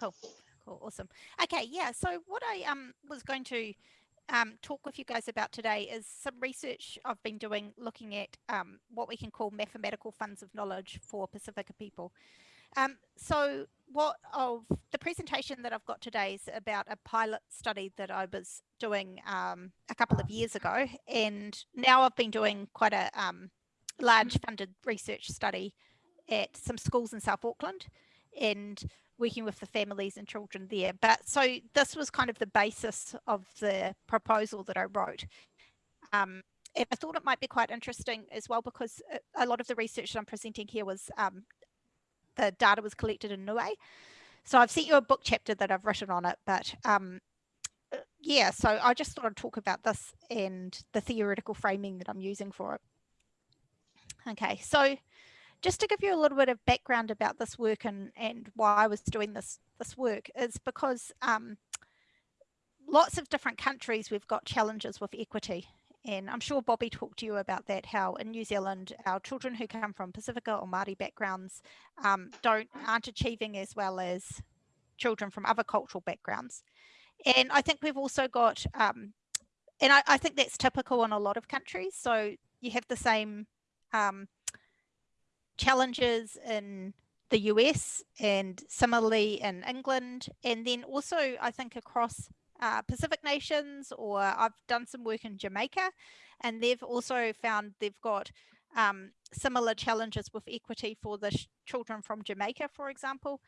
Cool. Cool. Awesome. Okay. Yeah. So what I um was going to um, talk with you guys about today is some research I've been doing looking at um, what we can call mathematical funds of knowledge for Pasifika people. Um, so what of the presentation that I've got today is about a pilot study that I was doing um, a couple of years ago and now I've been doing quite a um, large funded research study at some schools in South Auckland and working with the families and children there. But so this was kind of the basis of the proposal that I wrote. Um, and I thought it might be quite interesting as well because a lot of the research that I'm presenting here was um, the data was collected in Niue. So I've sent you a book chapter that I've written on it, but um, uh, yeah, so I just thought I'd talk about this and the theoretical framing that I'm using for it. Okay, so just to give you a little bit of background about this work and, and why I was doing this, this work is because um, lots of different countries we've got challenges with equity and I'm sure Bobby talked to you about that, how in New Zealand, our children who come from Pasifika or Māori backgrounds um, don't aren't achieving as well as children from other cultural backgrounds. And I think we've also got, um, and I, I, think that's typical in a lot of countries. So you have the same um, challenges in the US and similarly in England. And then also I think across uh, Pacific nations or I've done some work in Jamaica and they've also found they've got um, similar challenges with equity for the children from Jamaica, for example.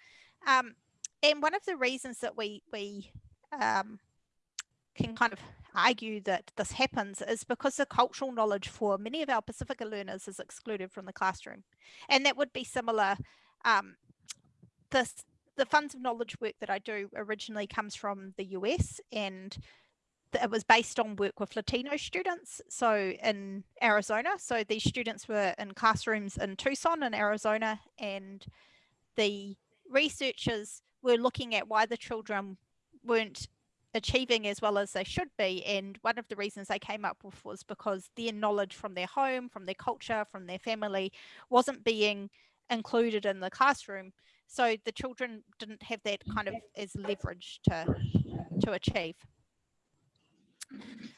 Um, and one of the reasons that we, we um, can kind of argue that this happens is because the cultural knowledge for many of our Pasifika learners is excluded from the classroom. And that would be similar. Um, this the funds of knowledge work that I do originally comes from the US and it was based on work with Latino students. So in Arizona, so these students were in classrooms in Tucson in Arizona and the researchers were looking at why the children weren't achieving as well as they should be. And one of the reasons they came up with was because their knowledge from their home, from their culture, from their family wasn't being included in the classroom. So the children didn't have that kind of as leverage to to achieve.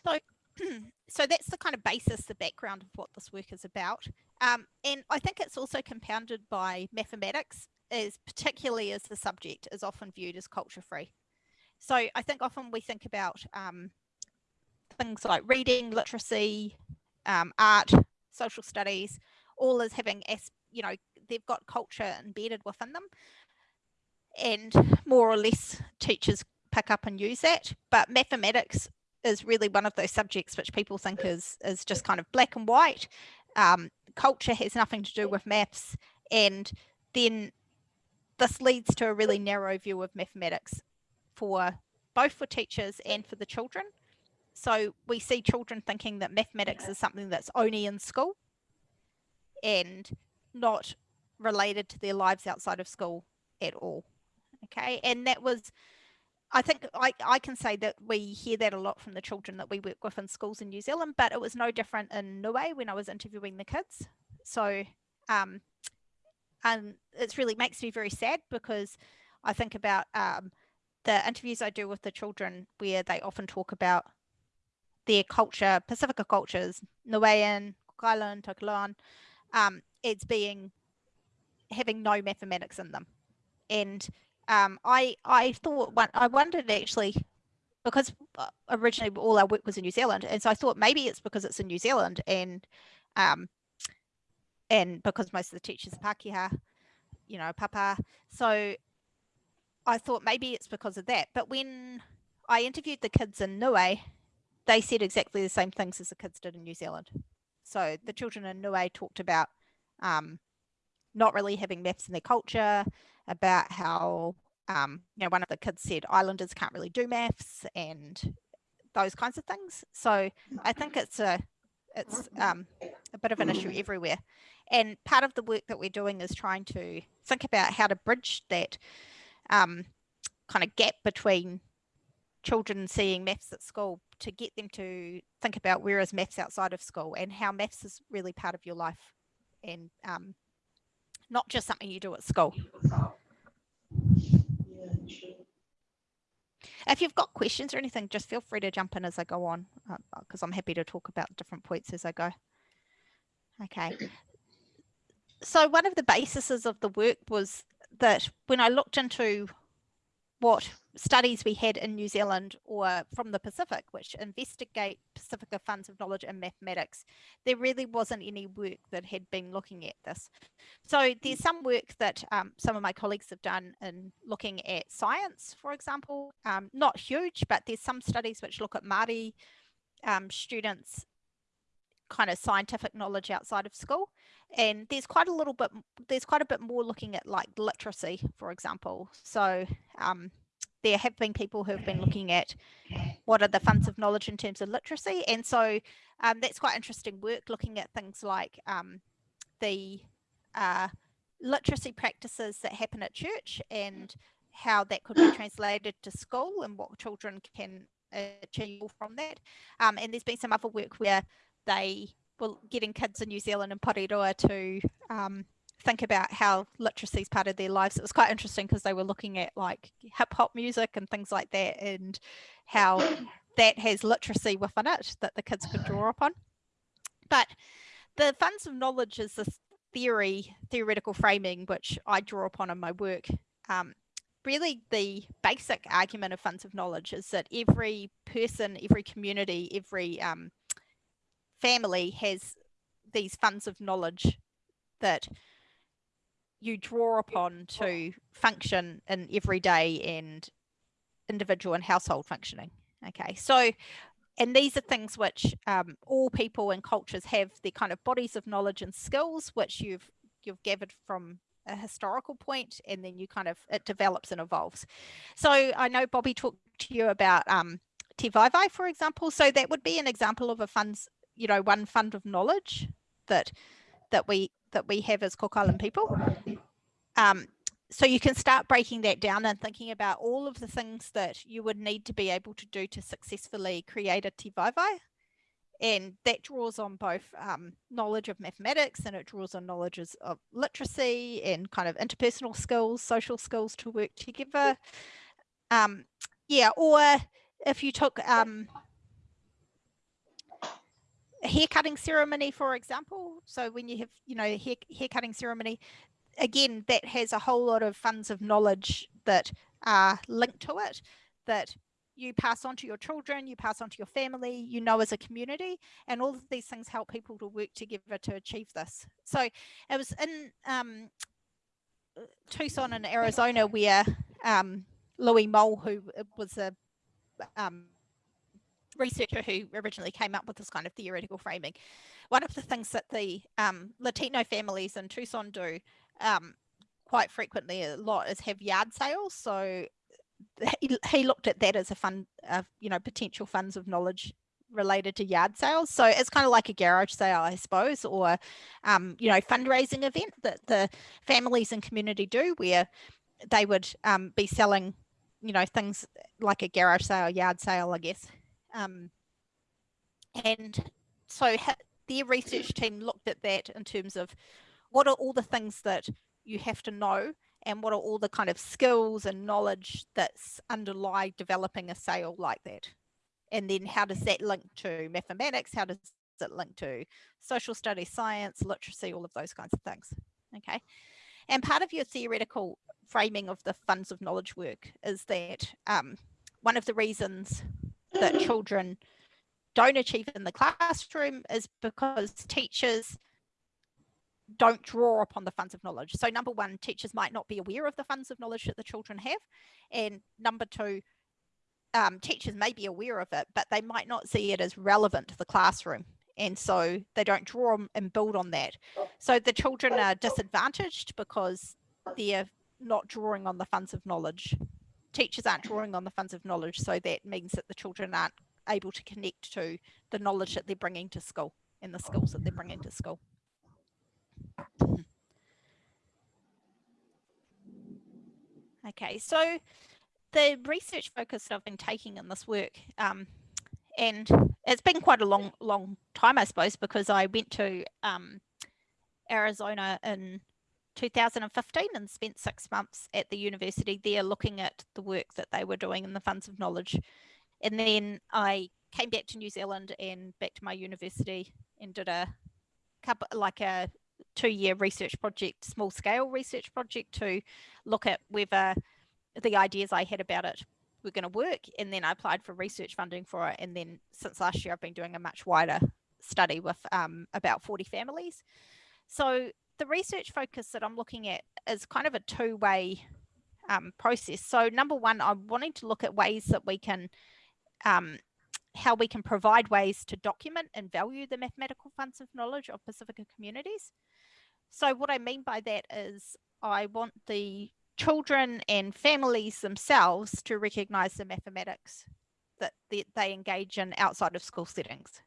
So, so that's the kind of basis, the background of what this work is about. Um, and I think it's also compounded by mathematics, as particularly as the subject is often viewed as culture free. So I think often we think about um, things like reading, literacy, um, art, social studies, all as having, you know, they've got culture embedded within them. And more or less teachers pick up and use that. But mathematics is really one of those subjects which people think is is just kind of black and white. Um, culture has nothing to do with maths. And then this leads to a really narrow view of mathematics for both for teachers and for the children so we see children thinking that mathematics is something that's only in school and not related to their lives outside of school at all. Okay, and that was, I think I, I can say that we hear that a lot from the children that we work with in schools in New Zealand, but it was no different in Niue when I was interviewing the kids. So, um, and it really makes me very sad because I think about um, the interviews I do with the children where they often talk about their culture, Pasifika cultures, Niuean, Island, Tokelauan, um, it's being having no mathematics in them. And um, I I thought I wondered actually because uh, originally all our work was in New Zealand, and so I thought maybe it's because it's in New Zealand and um, and because most of the teachers are Pākehā, you know, papa. So I thought maybe it's because of that. But when I interviewed the kids in Niue, they said exactly the same things as the kids did in New Zealand. So the children in Niue talked about um, not really having maths in their culture, about how, um, you know, one of the kids said islanders can't really do maths and those kinds of things. So I think it's a, it's um, a bit of an issue everywhere. And part of the work that we're doing is trying to think about how to bridge that um, kind of gap between children seeing maths at school to get them to think about where is maths outside of school and how maths is really part of your life and um, not just something you do at school. If you've got questions or anything, just feel free to jump in as I go on, because uh, I'm happy to talk about different points as I go. Okay. So one of the bases of the work was that when I looked into what studies we had in New Zealand or from the Pacific, which investigate Pasifika funds of knowledge in mathematics, there really wasn't any work that had been looking at this. So there's some work that um, some of my colleagues have done in looking at science, for example, um, not huge, but there's some studies which look at Māori um, students kind of scientific knowledge outside of school. And there's quite a little bit there's quite a bit more looking at like literacy for example. So um, there have been people who have been looking at what are the funds of knowledge in terms of literacy. And so um, that's quite interesting work looking at things like um, the uh, literacy practices that happen at church and how that could be translated to school and what children can achieve from that. Um, and there's been some other work where they were getting kids in New Zealand and Porirua to um, think about how literacy is part of their lives. It was quite interesting because they were looking at like hip hop music and things like that and how that has literacy within it that the kids could draw upon. But the funds of knowledge is this theory, theoretical framing, which I draw upon in my work. Um, really the basic argument of funds of knowledge is that every person, every community, every um, family has these funds of knowledge that you draw upon to function in everyday and individual and household functioning. Okay, so and these are things which um, all people and cultures have their kind of bodies of knowledge and skills which you've you've gathered from a historical point and then you kind of it develops and evolves. So I know Bobby talked to you about um, tivaevae, for example. So that would be an example of a funds you know, one fund of knowledge that that we that we have as Cook Island people. Um, so you can start breaking that down and thinking about all of the things that you would need to be able to do to successfully create a tivaevae. And that draws on both um, knowledge of mathematics and it draws on knowledge of literacy and kind of interpersonal skills, social skills to work together. Um, yeah, or if you took um, hair cutting ceremony, for example. So when you have, you know, hair, hair cutting ceremony, again, that has a whole lot of funds of knowledge that are linked to it that you pass on to your children, you pass on to your family, you know, as a community, and all of these things help people to work together to achieve this. So it was in um, Tucson in Arizona where um, Luis Moll, who was a um, researcher who originally came up with this kind of theoretical framing. One of the things that the um, Latino families in Tucson do um, quite frequently a lot is have yard sales. So he, he looked at that as a fund of, you know, potential funds of knowledge related to yard sales. So it's kind of like a garage sale, I suppose, or, um, you know, fundraising event that the families and community do where they would um, be selling, you know, things like a garage sale, yard sale, I guess, um, and so their research team looked at that in terms of what are all the things that you have to know and what are all the kind of skills and knowledge that's underlie developing a sale like that. And then how does that link to mathematics? How does it link to social studies science literacy all of those kinds of things okay? And part of your theoretical framing of the funds of knowledge work is that um, one of the reasons that children don't achieve in the classroom is because teachers don't draw upon the funds of knowledge. So number one, teachers might not be aware of the funds of knowledge that the children have. And number two, um, teachers may be aware of it, but they might not see it as relevant to the classroom. And so they don't draw and build on that. So the children are disadvantaged because they're not drawing on the funds of knowledge teachers aren't drawing on the funds of knowledge so that means that the children aren't able to connect to the knowledge that they're bringing to school and the skills that they're bringing to school. Okay, so the research focus that I've been taking in this work, um, and it's been quite a long, long time, I suppose, because I went to um, Arizona in 2015 and spent six months at the university there looking at the work that they were doing in the funds of knowledge. And then I came back to New Zealand and back to my university and did a couple like a two year research project, small scale research project to look at whether the ideas I had about it were going to work. And then I applied for research funding for it. And then since last year, I've been doing a much wider study with um, about 40 families. So the research focus that I'm looking at is kind of a two way um, process. So number one, I'm wanting to look at ways that we can um, how we can provide ways to document and value the mathematical funds of knowledge of Pasifika communities. So what I mean by that is I want the children and families themselves to recognize the mathematics that they, they engage in outside of school settings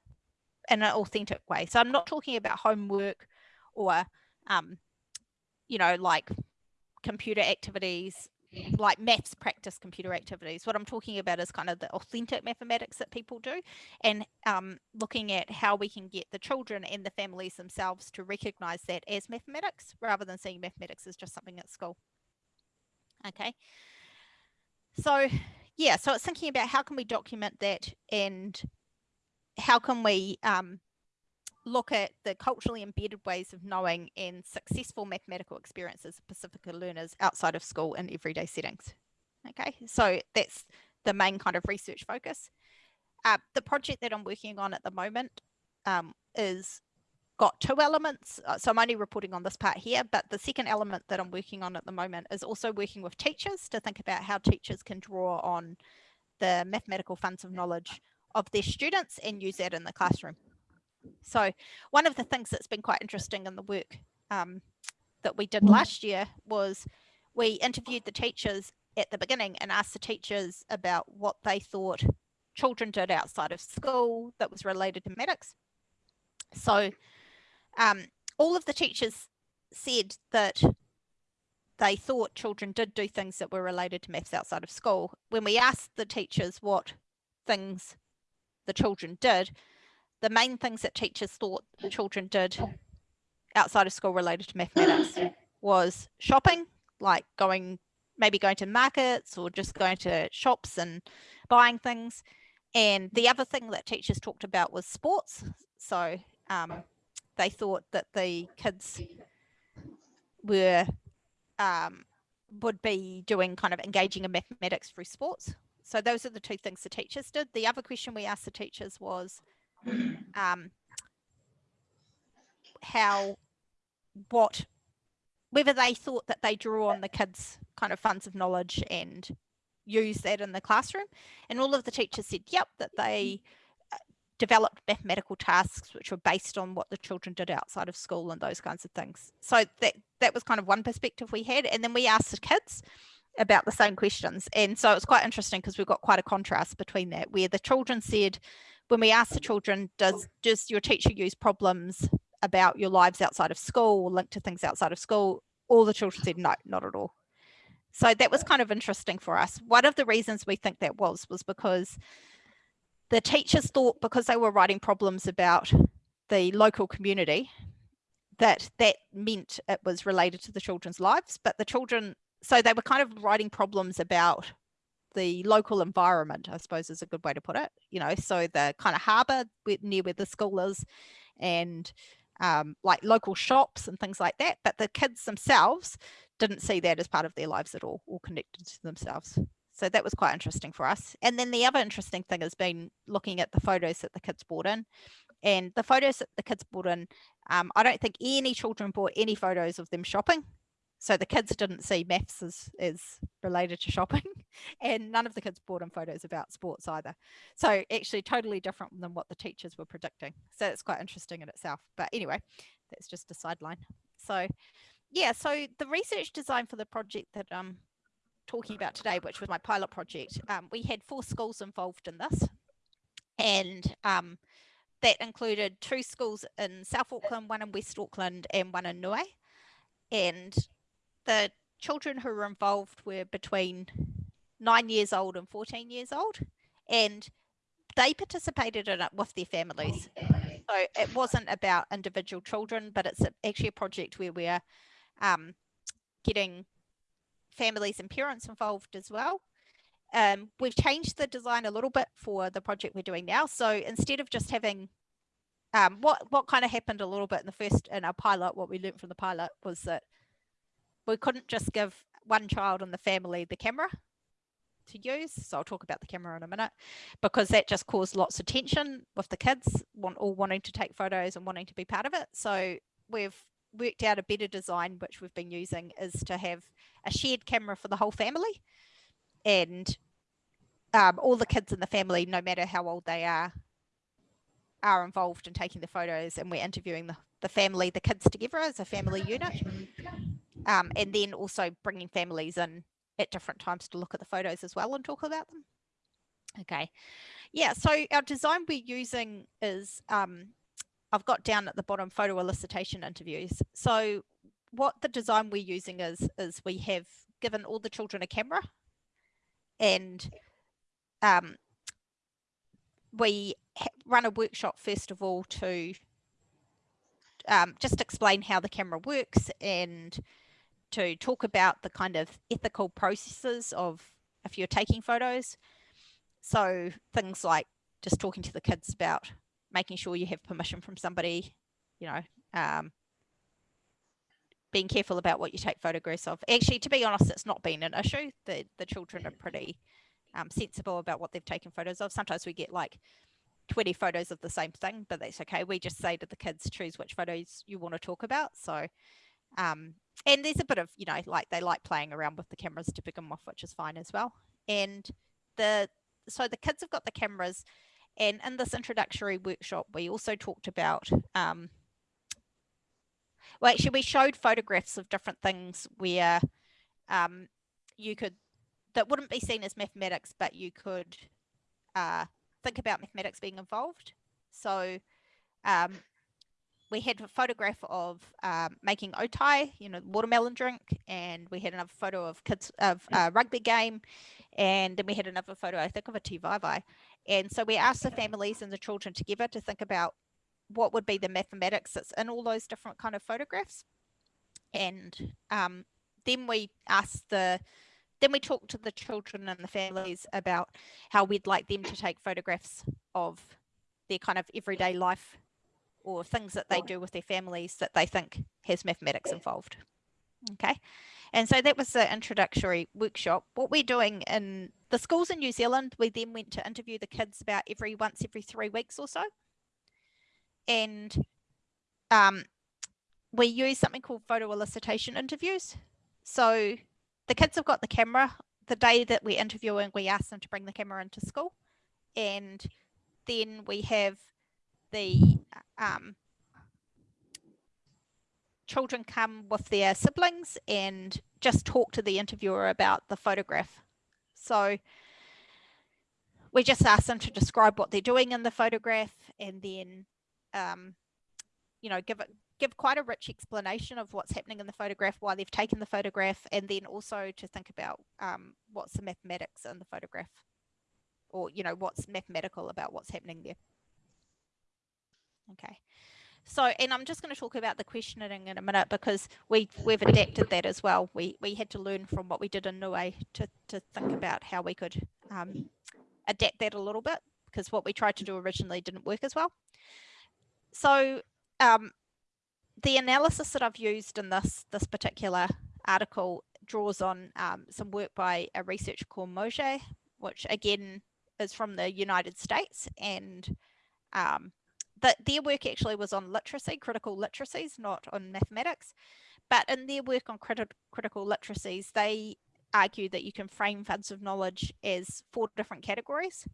in an authentic way. So I'm not talking about homework or, um, you know, like computer activities like maths practice computer activities. What I'm talking about is kind of the authentic mathematics that people do and um, looking at how we can get the children and the families themselves to recognize that as mathematics rather than seeing mathematics as just something at school. Okay. So yeah, so it's thinking about how can we document that and how can we um, look at the culturally embedded ways of knowing and successful mathematical experiences of Pasifika learners outside of school in everyday settings. Okay, so that's the main kind of research focus. Uh, the project that I'm working on at the moment um, is got two elements. Uh, so I'm only reporting on this part here, but the second element that I'm working on at the moment is also working with teachers to think about how teachers can draw on the mathematical funds of knowledge of their students and use that in the classroom. So one of the things that's been quite interesting in the work um, that we did mm. last year was we interviewed the teachers at the beginning and asked the teachers about what they thought children did outside of school that was related to medics. So um, all of the teachers said that they thought children did do things that were related to maths outside of school. When we asked the teachers what things the children did, the main things that teachers thought children did outside of school related to mathematics was shopping, like going, maybe going to markets or just going to shops and buying things. And the other thing that teachers talked about was sports. So um, they thought that the kids were um, would be doing kind of engaging in mathematics through sports. So those are the two things the teachers did. The other question we asked the teachers was um, how, what, whether they thought that they drew on the kids' kind of funds of knowledge and use that in the classroom. And all of the teachers said, yep, that they uh, developed mathematical tasks which were based on what the children did outside of school and those kinds of things. So that that was kind of one perspective we had. And then we asked the kids about the same questions. And so it's quite interesting because we've got quite a contrast between that where the children said, when we asked the children, does does your teacher use problems about your lives outside of school linked to things outside of school? All the children said no, not at all. So that was kind of interesting for us. One of the reasons we think that was, was because the teachers thought because they were writing problems about the local community, that that meant it was related to the children's lives, but the children, so they were kind of writing problems about the local environment, I suppose is a good way to put it. You know, so the kind of harbour near where the school is and um, like local shops and things like that. But the kids themselves didn't see that as part of their lives at all or connected to themselves. So that was quite interesting for us. And then the other interesting thing has been looking at the photos that the kids brought in. And the photos that the kids brought in, um, I don't think any children brought any photos of them shopping so the kids didn't see maths as, as related to shopping and none of the kids brought in photos about sports either. So actually totally different than what the teachers were predicting. So it's quite interesting in itself. But anyway, that's just a sideline. So yeah, so the research design for the project that I'm talking about today, which was my pilot project, um, we had four schools involved in this. And um, that included two schools in South Auckland, one in West Auckland and one in Niue. And the children who were involved were between nine years old and 14 years old and they participated in it with their families so it wasn't about individual children but it's actually a project where we're um, getting families and parents involved as well. Um, we've changed the design a little bit for the project we're doing now. So instead of just having um, what what kind of happened a little bit in the first in our pilot, what we learned from the pilot was that we couldn't just give one child in the family the camera to use. So I'll talk about the camera in a minute because that just caused lots of tension with the kids want, all wanting to take photos and wanting to be part of it. So we've worked out a better design, which we've been using is to have a shared camera for the whole family and um, all the kids in the family, no matter how old they are, are involved in taking the photos and we're interviewing the, the family, the kids together as a family unit. Um, and then also bringing families in at different times to look at the photos as well and talk about them. Okay. Yeah, so our design we're using is, um, I've got down at the bottom photo elicitation interviews. So what the design we're using is, is we have given all the children a camera and um, we run a workshop first of all to um, just explain how the camera works and to talk about the kind of ethical processes of if you're taking photos. So things like just talking to the kids about making sure you have permission from somebody, you know, um, being careful about what you take photographs of. Actually, to be honest, it's not been an issue. The, the children are pretty um, sensible about what they've taken photos of. Sometimes we get like 20 photos of the same thing, but that's okay. We just say to the kids, choose which photos you want to talk about. So, um, and there's a bit of, you know, like they like playing around with the cameras to begin with, which is fine as well. And the, so the kids have got the cameras and in this introductory workshop, we also talked about, um, well, actually we showed photographs of different things where um, you could, that wouldn't be seen as mathematics, but you could uh, think about mathematics being involved. So um, we had a photograph of um, making otai, you know, watermelon drink, and we had another photo of kids of a rugby game, and then we had another photo, I think, of a tivaevae. And so we asked the families and the children together to think about what would be the mathematics that's in all those different kind of photographs. And um, then we asked the then we talked to the children and the families about how we'd like them to take photographs of their kind of everyday life or things that they do with their families that they think has mathematics involved. Okay. And so that was the introductory workshop. What we're doing in the schools in New Zealand, we then went to interview the kids about every once every three weeks or so. And um, we use something called photo elicitation interviews. So the kids have got the camera. The day that we're interviewing, we ask them to bring the camera into school. And then we have the um, children come with their siblings and just talk to the interviewer about the photograph. So we just ask them to describe what they're doing in the photograph and then, um, you know, give it give quite a rich explanation of what's happening in the photograph, why they've taken the photograph, and then also to think about um, what's the mathematics in the photograph or, you know, what's mathematical about what's happening there. Okay. So, and I'm just going to talk about the questioning in a minute because we we've adapted that as well. We we had to learn from what we did in Niue to to think about how we could um, adapt that a little bit because what we tried to do originally didn't work as well. So, um, the analysis that I've used in this, this particular article draws on um, some work by a researcher called Moje, which again is from the United States. And um, the, their work actually was on literacy, critical literacies, not on mathematics. But in their work on criti critical literacies, they argue that you can frame funds of knowledge as four different categories.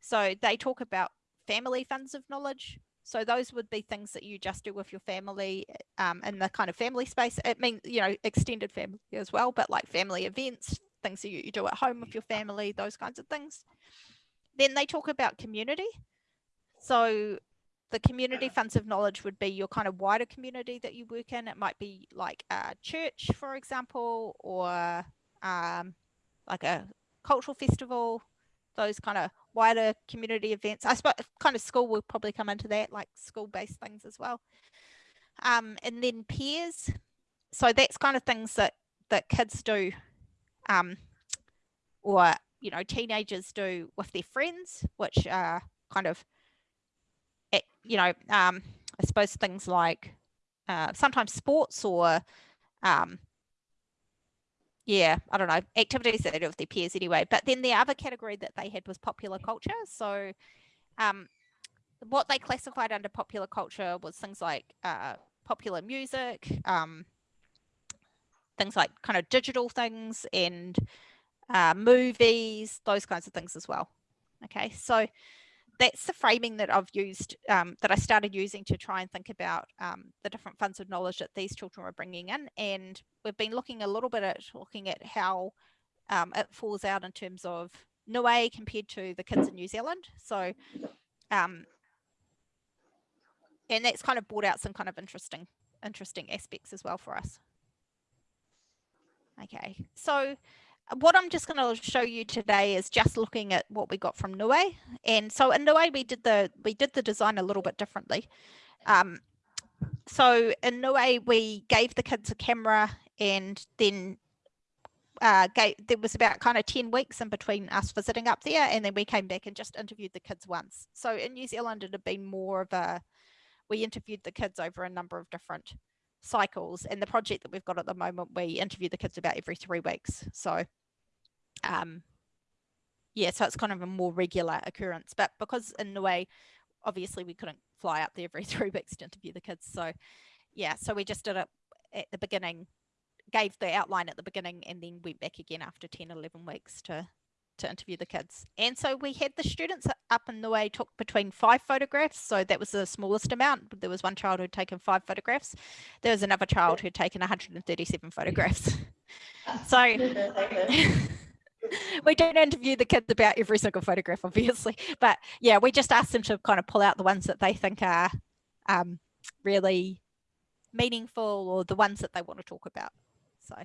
So they talk about family funds of knowledge, so those would be things that you just do with your family um, in the kind of family space. It means, you know, extended family as well, but like family events, things that you, you do at home with your family, those kinds of things. Then they talk about community. So the community funds of knowledge would be your kind of wider community that you work in. It might be like a church, for example, or um, like a cultural festival, those kind of wider community events. I suppose kind of school will probably come into that, like school-based things as well. Um, and then peers. so that's kind of things that that kids do um, or you know teenagers do with their friends which are kind of eh, you know um, i suppose things like uh, sometimes sports or um, yeah i don't know. Activities that they do with their peers anyway. But then the other category that they had was popular culture. So um, what they classified under popular culture was things like uh, popular music um, things like kind of digital things and uh, movies, those kinds of things as well. Okay, so that's the framing that I've used, um, that I started using to try and think about um, the different funds of knowledge that these children were bringing in. And we've been looking a little bit at looking at how um, it falls out in terms of Niue compared to the kids in New Zealand. So, um, and that's kind of brought out some kind of interesting, interesting aspects as well for us. Okay, so what I'm just going to show you today is just looking at what we got from Niue. And so in Niue, we did the we did the design a little bit differently. Um, so in Niue, we gave the kids a camera and then uh, gave, there was about kind of 10 weeks in between us visiting up there and then we came back and just interviewed the kids once. So in New Zealand, it had been more of a, we interviewed the kids over a number of different cycles and the project that we've got at the moment we interview the kids about every three weeks so um yeah so it's kind of a more regular occurrence but because in a way obviously we couldn't fly up there every three weeks to interview the kids so yeah so we just did it at the beginning gave the outline at the beginning and then went back again after 10 11 weeks to to interview the kids. And so we had the students up in the way took between five photographs. So that was the smallest amount. There was one child who'd taken five photographs. There was another child who'd taken 137 photographs. so we don't interview the kids about every single photograph, obviously. But yeah, we just ask them to kind of pull out the ones that they think are um, really meaningful or the ones that they want to talk about. So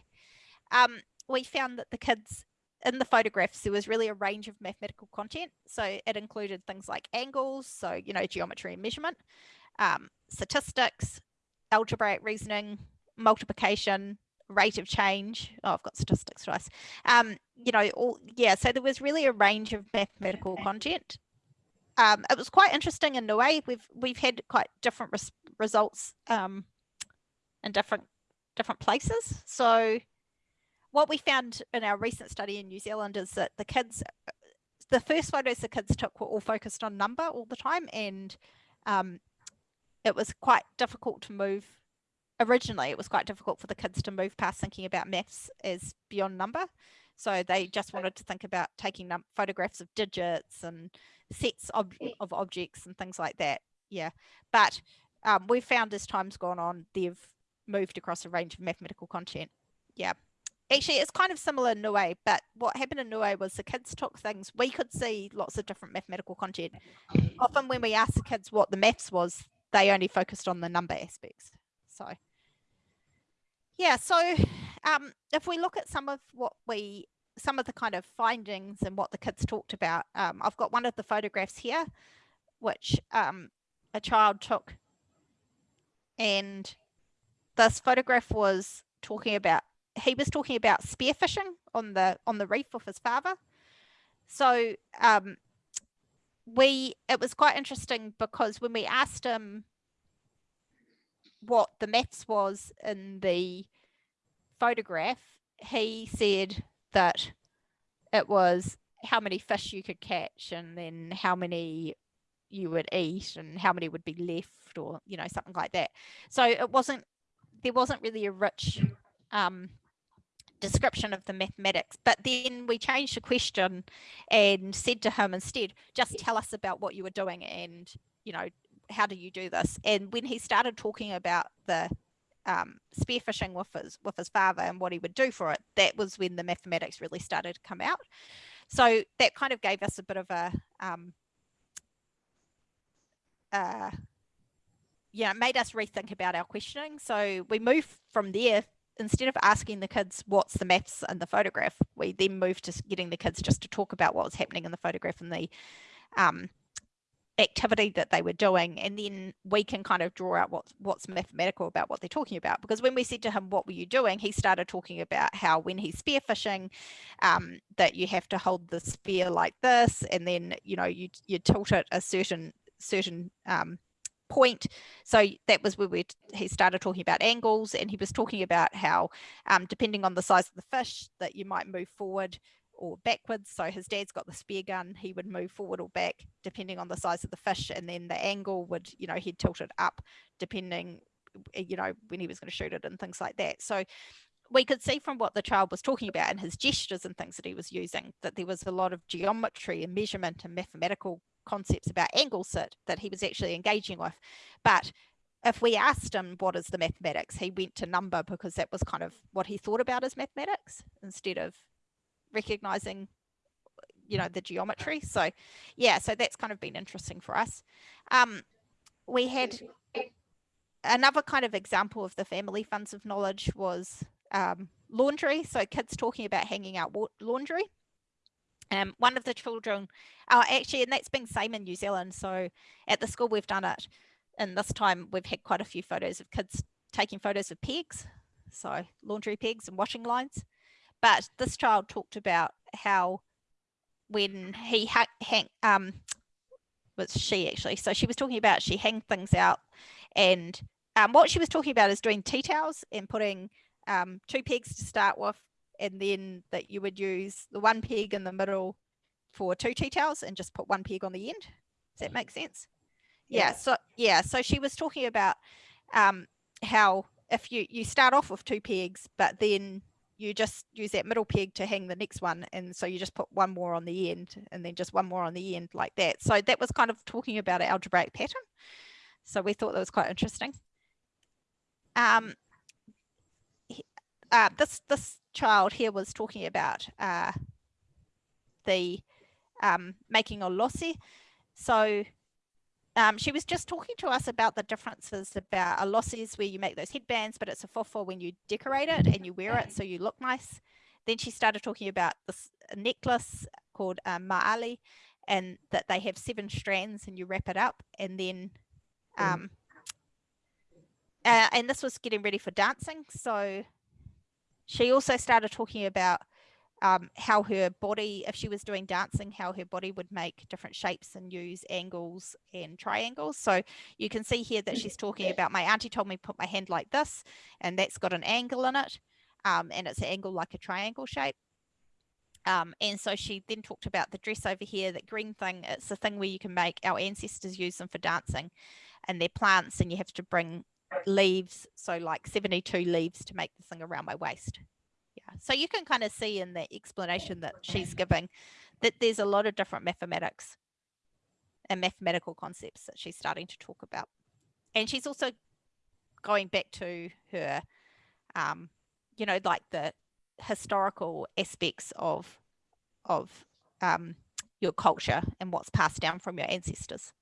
um, we found that the kids in the photographs, there was really a range of mathematical content. So it included things like angles, so, you know, geometry and measurement, um, statistics, algebraic reasoning, multiplication, rate of change. Oh, I've got statistics twice. Um, you know, all, yeah, so there was really a range of mathematical content. Um, it was quite interesting in a way. We've we've had quite different res results um, in different different places. So what we found in our recent study in New Zealand is that the kids, the first photos the kids took were all focused on number all the time and um, it was quite difficult to move originally it was quite difficult for the kids to move past thinking about maths as beyond number so they just wanted to think about taking photographs of digits and sets of, of objects and things like that yeah but um, we've found as time's gone on they've moved across a range of mathematical content yeah actually it's kind of similar in Niue, but what happened in Niue was the kids took things, we could see lots of different mathematical content. Often when we asked the kids what the maths was, they only focused on the number aspects. So yeah, so um, if we look at some of what we, some of the kind of findings and what the kids talked about, um, I've got one of the photographs here, which um, a child took and this photograph was talking about he was talking about spearfishing on the on the reef with his father. So um, we it was quite interesting because when we asked him what the maths was in the photograph, he said that it was how many fish you could catch and then how many you would eat and how many would be left or you know something like that so it wasn't there wasn't really a rich um, description of the mathematics. But then we changed the question and said to him instead, just tell us about what you were doing and, you know, how do you do this? And when he started talking about the um, spearfishing with his, with his father and what he would do for it, that was when the mathematics really started to come out. So that kind of gave us a bit of a, um, uh, yeah, made us rethink about our questioning. So we moved from there instead of asking the kids what's the maths in the photograph, we then moved to getting the kids just to talk about what was happening in the photograph and the um, activity that they were doing and then we can kind of draw out what what's mathematical about what they're talking about. Because when we said to him what were you doing? he started talking about how when he's spearfishing um, that you have to hold the spear like this and then you know you you tilt it a certain certain um, point. So that was where we he started talking about angles and he was talking about how um, depending on the size of the fish that you might move forward or backwards. So his dad's got the spear gun, he would move forward or back depending on the size of the fish. And then the angle would, you know, he'd tilt it up depending, eh, you know, when he was going to shoot it and things like that. So we could see from what the child was talking about and his gestures and things that he was using that there was a lot of geometry and measurement and mathematical concepts about angle sit that he was actually engaging with. But if we asked him what is the mathematics, he went to number because that was kind of what he thought about as mathematics instead of recognizing you know the geometry. So yeah so that's kind of been interesting for us. Um, we had another kind of example of the family funds of knowledge was um, laundry. So kids talking about hanging out laundry. Um, one of the children uh, actually and that's been same in New Zealand. So at the school we've done it and this time we've had quite a few photos of kids taking photos of pegs so laundry pegs and washing lines but this child talked about how when he ha- hang, um, was she actually, so she was talking about she hang things out and um, what she was talking about is doing tea towels and putting um, two pegs to start with and then that you would use the one peg in the middle for two tea towels and just put one peg on the end. Does that make sense? Yeah. yeah so yeah, so she was talking about um, how if you you start off with two pegs, but then you just use that middle peg to hang the next one and so you just put one more on the end and then just one more on the end like that. So that was kind of talking about an algebraic pattern. So we thought that was quite interesting. Um uh, this this child here was talking about uh, the um, making a lossy. So um, she was just talking to us about the differences about a losses where you make those headbands, but it's a fofo when you decorate it and you wear it so you look nice. Then she started talking about this necklace called um, ma'ali and that they have seven strands and you wrap it up and then um, uh, and this was getting ready for dancing. So she also started talking about um, how her body, if she was doing dancing, how her body would make different shapes and use angles and triangles. So you can see here that she's talking about my auntie told me put my hand like this, and that's got an angle in it, um, and it's an angle like a triangle shape. Um, and so she then talked about the dress over here, that green thing, it's the thing where you can make, our ancestors use them for dancing, and they're plants, and you have to bring leaves, so like 72 leaves to make the thing around my waist so you can kind of see in the explanation that she's giving that there's a lot of different mathematics and mathematical concepts that she's starting to talk about. And she's also going back to her, um, you know, like the historical aspects of of um, your culture and what's passed down from your ancestors.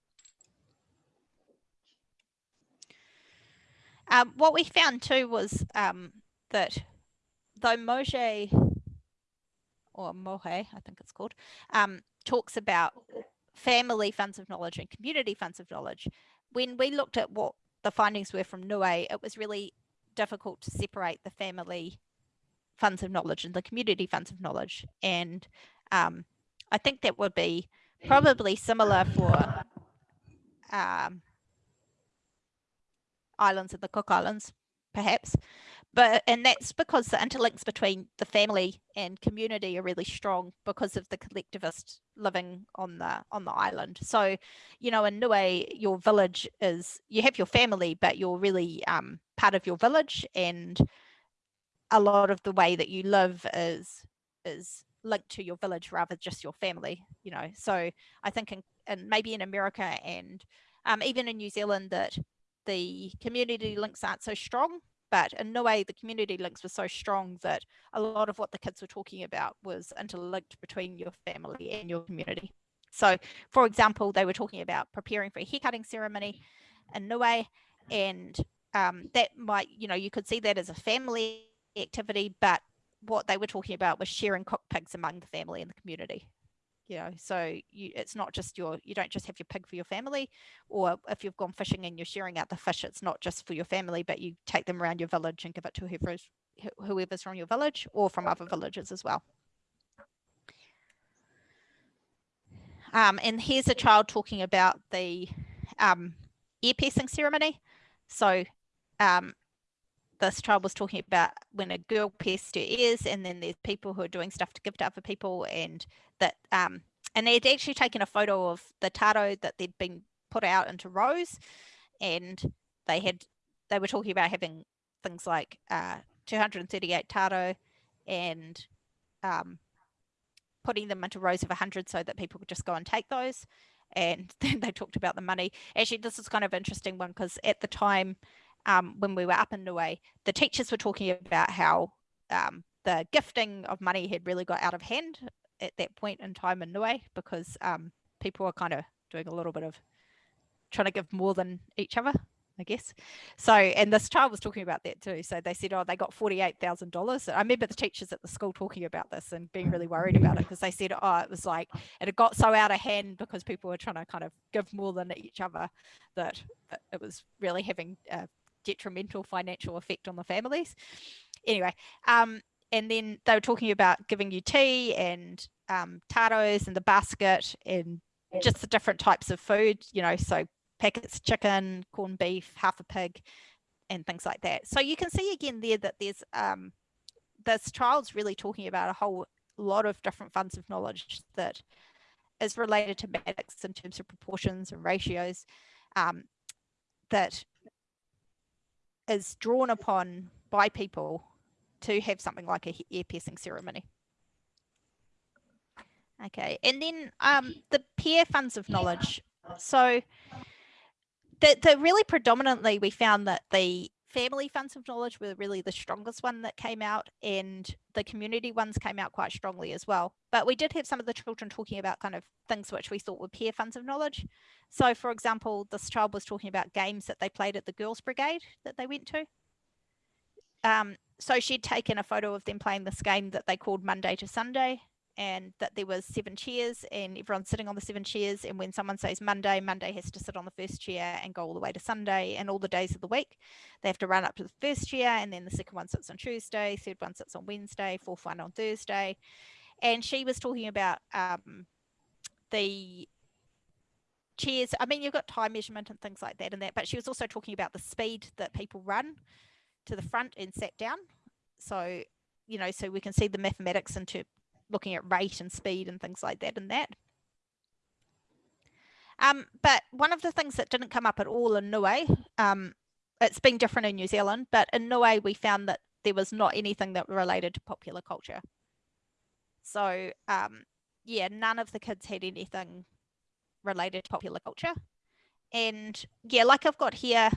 Um, what we found too was um, that though Moje or Mohe, I think it's called, um, talks about family funds of knowledge and community funds of knowledge. When we looked at what the findings were from Niue, it was really difficult to separate the family funds of knowledge and the community funds of knowledge. And um, I think that would be probably similar for um, islands of the Cook Islands, perhaps but and that's because the interlinks between the family and community are really strong because of the collectivist living on the on the island. So you know in Niue your village is you have your family but you're really um, part of your village and a lot of the way that you live is is linked to your village rather just your family you know. So i think in, and maybe in america and um, even in new zealand that the community links aren't so strong but in Niue, the community links were so strong that a lot of what the kids were talking about was interlinked between your family and your community. So, for example, they were talking about preparing for a haircutting ceremony in Niue, and um, that might, you know, you could see that as a family activity, but what they were talking about was sharing cooked pigs among the family and the community. You know so you it's not just your you don't just have your pig for your family or if you've gone fishing and you're sharing out the fish it's not just for your family but you take them around your village and give it to whoever's whoever's from your village or from other villages as well. Um, and here's a child talking about the um, ear piercing ceremony. So um, this child was talking about when a girl pierced her ears and then there's people who are doing stuff to give to other people and that um and they had actually taken a photo of the taro that they'd been put out into rows and they had they were talking about having things like uh 238 taro and um putting them into rows of 100 so that people could just go and take those. And then they talked about the money. Actually this is kind of interesting one because at the time um, when we were up in Niue, the teachers were talking about how um, the gifting of money had really got out of hand at that point in time in Niue because um, people were kind of doing a little bit of trying to give more than each other, I guess. So, and this child was talking about that too. So they said, oh, they got $48,000. I remember the teachers at the school talking about this and being really worried about it because they said, oh, it was like, it had got so out of hand because people were trying to kind of give more than each other that it was really having detrimental financial effect on the families. Anyway, um, and then they were talking about giving you tea and um, taros and the basket and just the different types of food, you know, so packets chicken, corned beef, half a pig, and things like that. So you can see again there that there's um, this child's really talking about a whole lot of different funds of knowledge that is related to mathematics in terms of proportions and ratios um, that is drawn upon by people to have something like a ear piercing ceremony. Okay, and then um, the peer funds of knowledge. So the, the really predominantly we found that the family funds of knowledge were really the strongest one that came out and the community ones came out quite strongly as well. But we did have some of the children talking about kind of things which we thought were peer funds of knowledge. So for example, this child was talking about games that they played at the Girls Brigade that they went to. Um, so she'd taken a photo of them playing this game that they called Monday to Sunday and that there was seven chairs and everyone's sitting on the seven chairs and when someone says Monday, Monday has to sit on the first chair and go all the way to Sunday and all the days of the week. They have to run up to the first chair and then the second one sits on Tuesday, third one sits on Wednesday, fourth one on Thursday. And she was talking about um, the chairs. I mean, you've got time measurement and things like that and that, but she was also talking about the speed that people run to the front and sat down. So, you know, so we can see the mathematics into looking at rate and speed and things like that and that. Um, but one of the things that didn't come up at all in Niue, um, it's been different in New Zealand, but in Niue we found that there was not anything that related to popular culture. So um, yeah, none of the kids had anything related to popular culture. And yeah, like I've got here,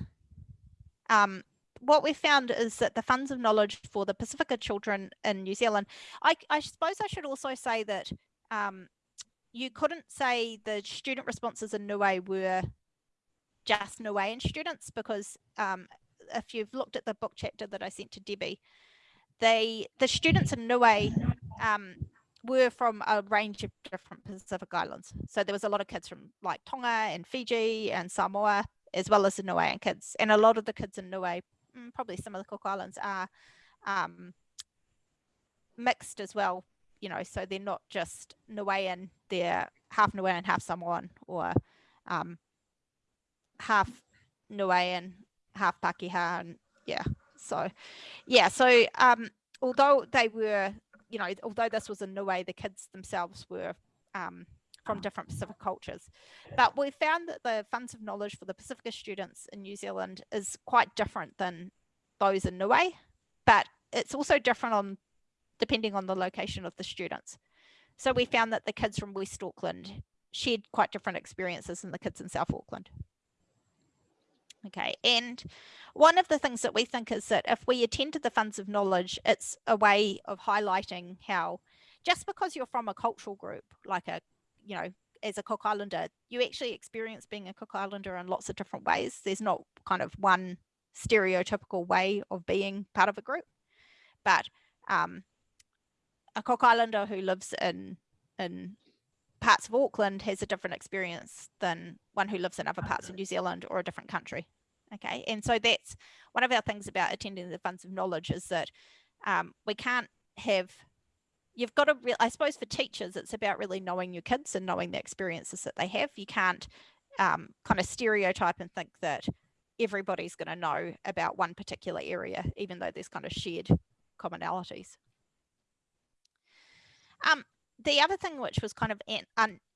um, what we found is that the funds of knowledge for the Pasifika children in New Zealand, I, I suppose I should also say that um, you couldn't say the student responses in Niue were just Niuean students because um, if you've looked at the book chapter that I sent to Debbie, they the students in Niue um, were from a range of different Pacific Islands. So there was a lot of kids from like Tonga and Fiji and Samoa, as well as the Niuean kids. And a lot of the kids in Niue probably some of the Cook Islands are um, mixed as well, you know, so they're not just Niuean, they're half Niuean, half Samoan, or um, half Niuean, half Pakeha, and yeah, so yeah, so um, although they were, you know, although this was in Niue, the kids themselves were um, from different Pacific cultures. But we found that the funds of knowledge for the Pasifika students in New Zealand is quite different than those in Niue, but it's also different on depending on the location of the students. So we found that the kids from West Auckland shared quite different experiences than the kids in South Auckland. Okay, and one of the things that we think is that if we attend to the funds of knowledge, it's a way of highlighting how just because you're from a cultural group, like a you know, as a Cook Islander, you actually experience being a Cook Islander in lots of different ways. There's not kind of one stereotypical way of being part of a group, but um, a Cook Islander who lives in in parts of Auckland has a different experience than one who lives in other parts of New Zealand or a different country. Okay, and so that's one of our things about attending the funds of knowledge is that um, we can't have you've got to i suppose for teachers it's about really knowing your kids and knowing the experiences that they have you can't um, kind of stereotype and think that everybody's going to know about one particular area even though there's kind of shared commonalities um, the other thing which was kind of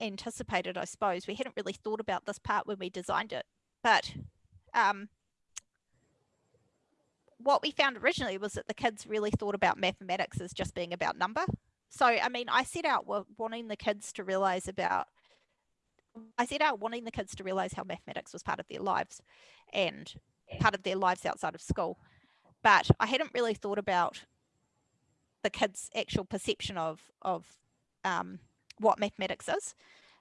unanticipated i suppose we hadn't really thought about this part when we designed it but um, what we found originally was that the kids really thought about mathematics as just being about number. So, I mean, I set out wanting the kids to realize about, I set out wanting the kids to realize how mathematics was part of their lives and part of their lives outside of school. But I hadn't really thought about the kids' actual perception of, of um, what mathematics is.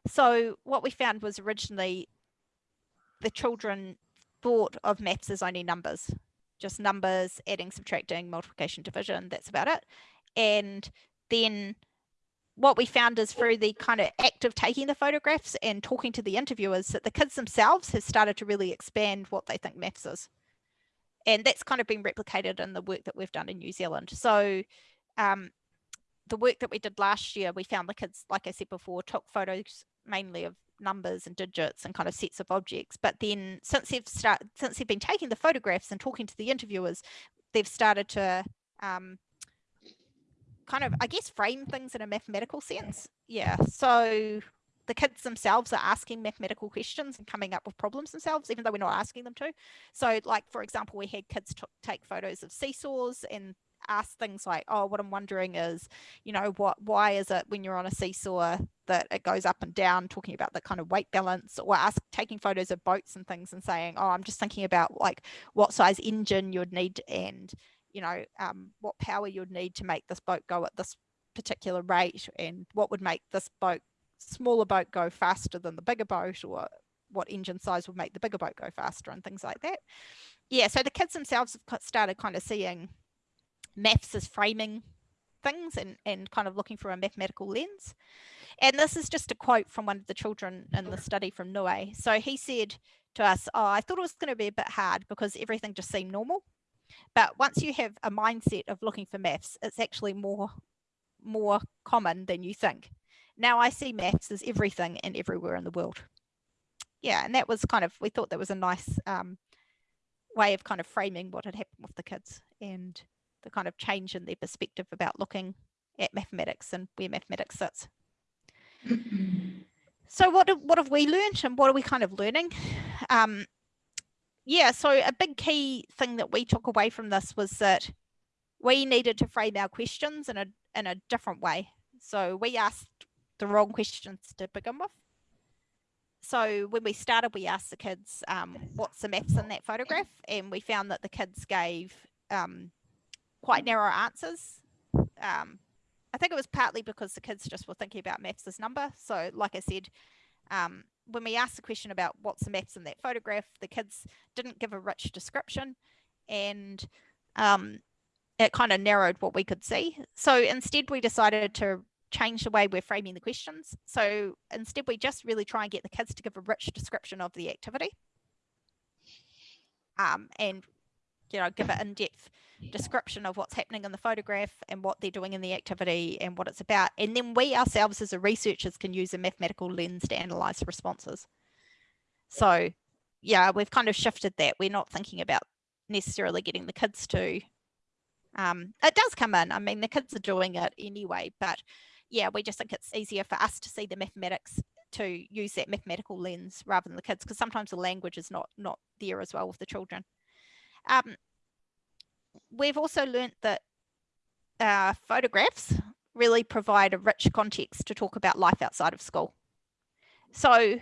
So what we found was originally the children thought of maths as only numbers just numbers, adding, subtracting, multiplication, division, that's about it. And then what we found is through the kind of act of taking the photographs and talking to the interviewers that the kids themselves have started to really expand what they think maths is. And that's kind of been replicated in the work that we've done in New Zealand. So um, the work that we did last year, we found the kids, like I said before, took photos mainly of numbers and digits and kind of sets of objects. But then since they've start, since they've been taking the photographs and talking to the interviewers, they've started to um, kind of, I guess, frame things in a mathematical sense. Yeah. So the kids themselves are asking mathematical questions and coming up with problems themselves, even though we're not asking them to. So like, for example, we had kids take photos of seesaws and ask things like, oh, what I'm wondering is, you know, what, why is it when you're on a seesaw that it goes up and down, talking about the kind of weight balance or ask, taking photos of boats and things and saying, oh, I'm just thinking about like what size engine you'd need and, you know, um, what power you'd need to make this boat go at this particular rate and what would make this boat, smaller boat go faster than the bigger boat or what engine size would make the bigger boat go faster and things like that. Yeah, so the kids themselves have started kind of seeing maths as framing things and, and kind of looking through a mathematical lens. And this is just a quote from one of the children in the study from Niue. So he said to us, oh, I thought it was going to be a bit hard because everything just seemed normal. But once you have a mindset of looking for maths, it's actually more, more common than you think. Now I see maths as everything and everywhere in the world. Yeah, and that was kind of, we thought that was a nice um, way of kind of framing what had happened with the kids. And the kind of change in their perspective about looking at mathematics and where mathematics sits. so what, do, what have we learned and what are we kind of learning? Um, yeah, so a big key thing that we took away from this was that we needed to frame our questions in a, in a different way. So we asked the wrong questions to begin with. So when we started, we asked the kids, um, what's the maths in that photograph? And we found that the kids gave um, quite narrow answers. Um, I think it was partly because the kids just were thinking about maths as number. So like I said, um, when we asked the question about what's the maths in that photograph, the kids didn't give a rich description and um, it kind of narrowed what we could see. So instead we decided to change the way we're framing the questions. So instead we just really try and get the kids to give a rich description of the activity um, and you know, give an in-depth description of what's happening in the photograph and what they're doing in the activity and what it's about. And then we ourselves as a researchers can use a mathematical lens to analyze responses. So yeah, we've kind of shifted that. We're not thinking about necessarily getting the kids to, um, it does come in. I mean, the kids are doing it anyway, but yeah, we just think it's easier for us to see the mathematics to use that mathematical lens rather than the kids because sometimes the language is not not there as well with the children. Um, we've also learnt that uh, photographs really provide a rich context to talk about life outside of school. So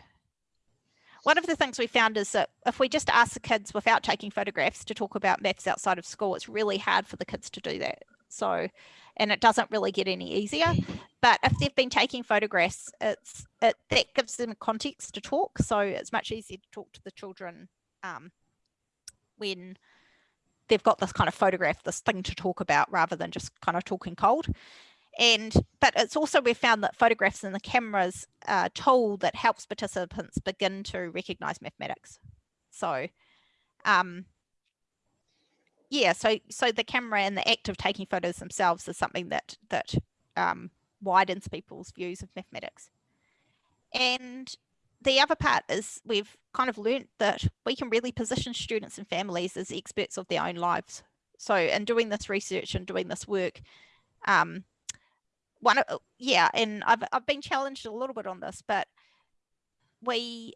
one of the things we found is that if we just ask the kids without taking photographs to talk about maths outside of school, it's really hard for the kids to do that. So, and it doesn't really get any easier. But if they've been taking photographs, it's it that gives them context to talk. So it's much easier to talk to the children um, when they've got this kind of photograph, this thing to talk about rather than just kind of talking cold. and but it's also we've found that photographs and the cameras a tool that helps participants begin to recognize mathematics so um yeah so so the camera and the act of taking photos themselves is something that that um, widens people's views of mathematics and the other part is we've kind of learnt that we can really position students and families as experts of their own lives. So in doing this research and doing this work um, one of yeah and I've, I've been challenged a little bit on this but we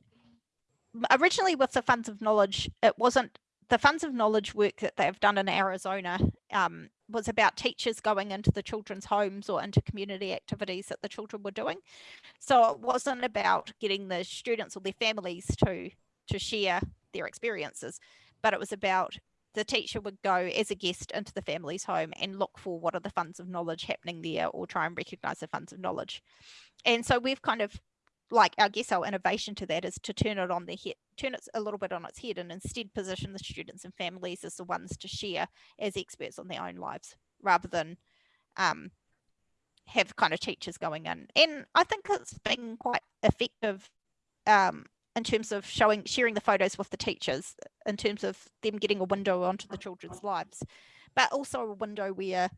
originally with the funds of knowledge it wasn't the funds of knowledge work that they've done in Arizona um, was about teachers going into the children's homes or into community activities that the children were doing. So it wasn't about getting the students or their families to to share their experiences, but it was about the teacher would go as a guest into the family's home and look for what are the funds of knowledge happening there or try and recognize the funds of knowledge. And so we've kind of like I guess our innovation to that is to turn it on the head, turn it a little bit on its head and instead position the students and families as the ones to share as experts on their own lives rather than um, have kind of teachers going in. And I think it's been quite effective um, in terms of showing sharing the photos with the teachers in terms of them getting a window onto the children's lives but also a window where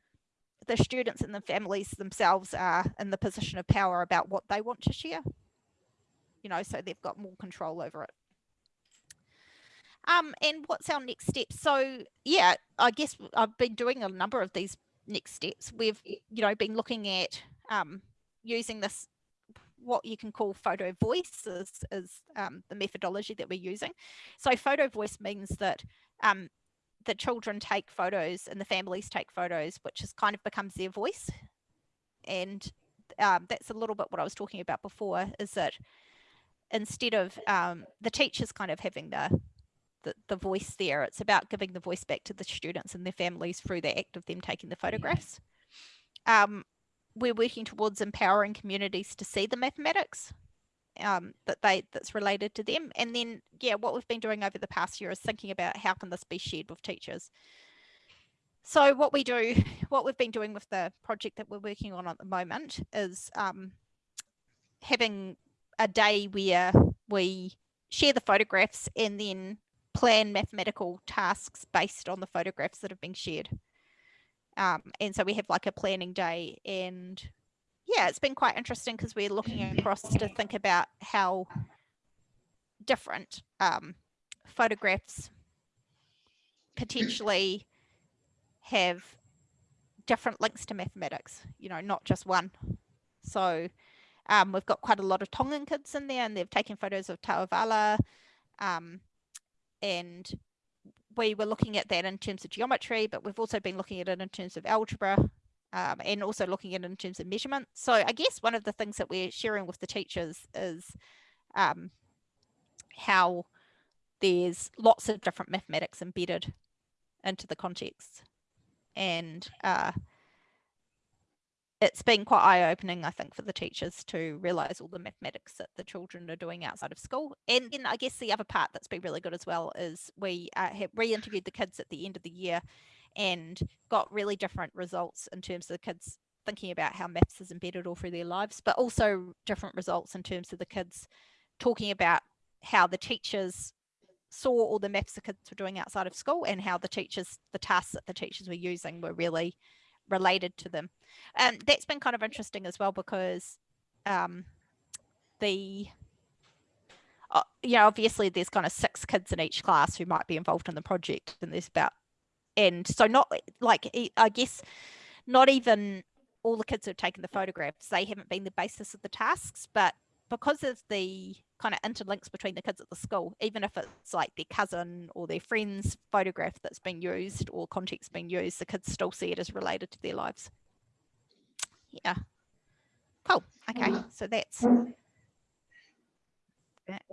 the students and the families themselves are in the position of power about what they want to share you know so they've got more control over it um and what's our next step so yeah i guess i've been doing a number of these next steps we've you know been looking at um using this what you can call photo voice is, is um, the methodology that we're using. So photo voice means that um, the children take photos and the families take photos, which is kind of becomes their voice. And um, that's a little bit what I was talking about before, is that instead of um, the teachers kind of having the, the, the voice there, it's about giving the voice back to the students and their families through the act of them taking the photographs. Um, we're working towards empowering communities to see the mathematics um, that they that's related to them. And then, yeah, what we've been doing over the past year is thinking about how can this be shared with teachers. So what we do, what we've been doing with the project that we're working on at the moment is um, having a day where we share the photographs and then plan mathematical tasks based on the photographs that have been shared. Um, and so we have like a planning day and yeah, it's been quite interesting because we're looking across to think about how different um, photographs potentially have different links to mathematics, you know, not just one. So um, we've got quite a lot of Tongan kids in there and they've taken photos of ta'ovala um, and we were looking at that in terms of geometry, but we've also been looking at it in terms of algebra um, and also looking at it in terms of measurement. So I guess one of the things that we're sharing with the teachers is um, how there's lots of different mathematics embedded into the context. And uh, it's been quite eye-opening, I think, for the teachers to realise all the mathematics that the children are doing outside of school. And then I guess the other part that's been really good as well is we uh, re-interviewed the kids at the end of the year and got really different results in terms of the kids thinking about how maths is embedded all through their lives, but also different results in terms of the kids talking about how the teachers saw all the maths the kids were doing outside of school and how the teachers, the tasks that the teachers were using were really related to them. And that's been kind of interesting as well because um, the uh, you know, obviously there's kind of six kids in each class who might be involved in the project and there's about, and so not like, I guess, not even all the kids who've taken the photographs, they haven't been the basis of the tasks, but because of the kind of interlinks between the kids at the school, even if it's like their cousin or their friend's photograph that's been used or context being used, the kids still see it as related to their lives. Yeah. Cool. Okay. So that's that.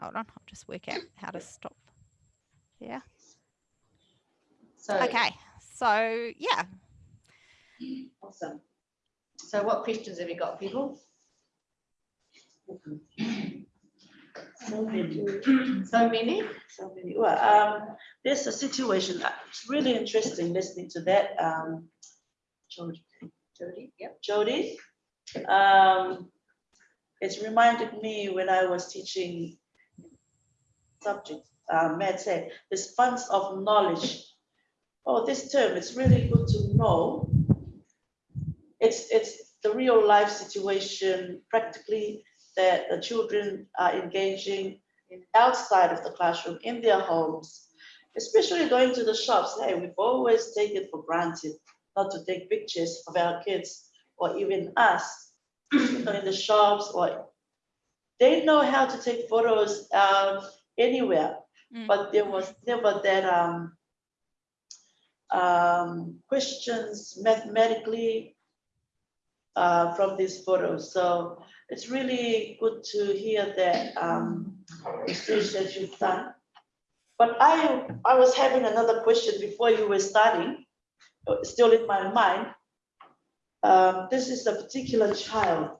Hold on. I'll just work out how to stop. Yeah. So okay. So yeah. Awesome. So what questions have you got, people? So many. So many? So many. Well, um, there's a situation, it's really interesting listening to that. Um, Jodie. Jodie, yep. Jodie. Um, it's reminded me when I was teaching subject, uh, Matt said, this funds of knowledge. Oh, this term, it's really good to know. It's, it's the real life situation practically that the children are engaging in outside of the classroom, in their homes, especially going to the shops. Hey, we've always taken it for granted not to take pictures of our kids or even us you know, in the shops or they know how to take photos um, anywhere, Mm. but there was never that um, um, questions mathematically uh, from these photos. So it's really good to hear that um, research that you've done. But I, I was having another question before you were starting, still in my mind. Um, this is a particular child,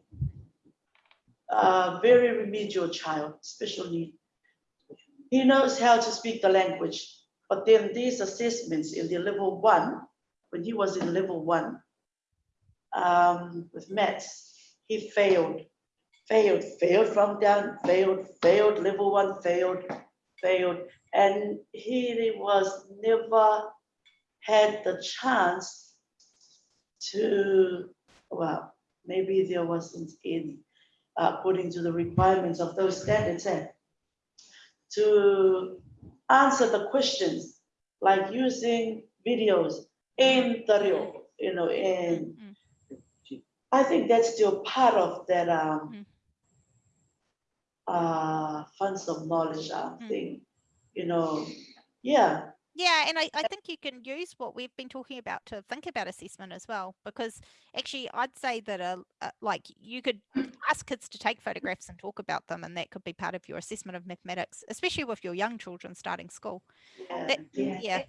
a very remedial child, special need. He knows how to speak the language, but then these assessments in the level one, when he was in level one, um, with maths, he failed, failed, failed from down, failed, failed, level one, failed, failed. And he was never had the chance to, well, maybe there wasn't any, according to the requirements of those standards, eh, to answer the questions, like using videos in the real, you know, in Mm. I think that's still part of that um Mm. Uh funds of knowledge uh, Mm. thing, you know, yeah, Yeah, and I, I think you can use what we've been talking about to think about assessment as well, because actually I'd say that a, a like you could ask kids to take photographs and talk about them, and that could be part of your assessment of mathematics, especially with your young children starting school. yeah, That- yeah. Yeah.